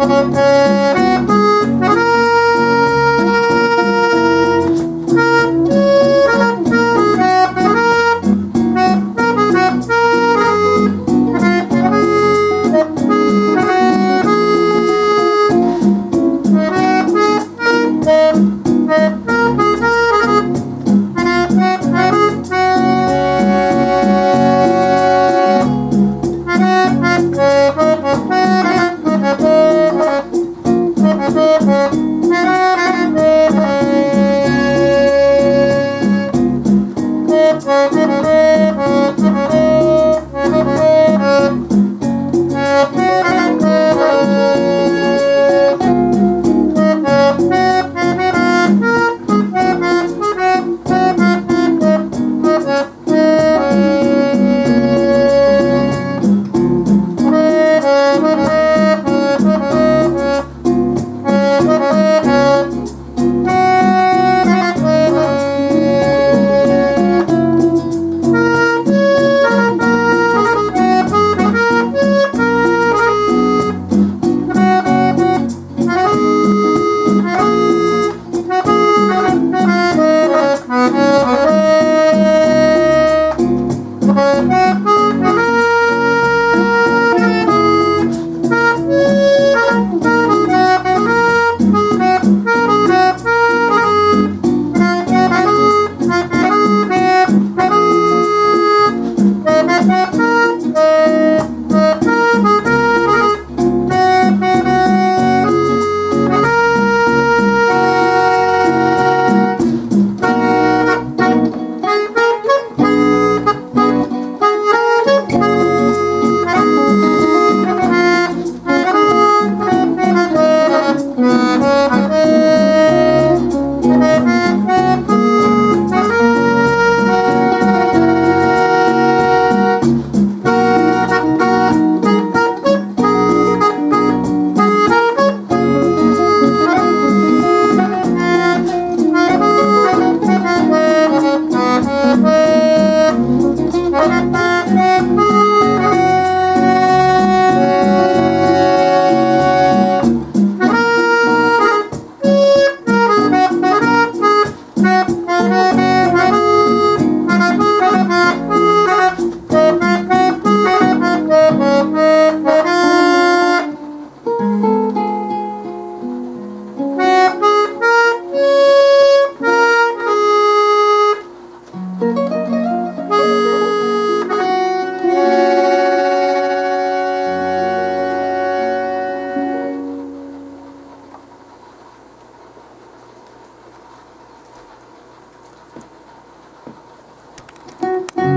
Música Thank you.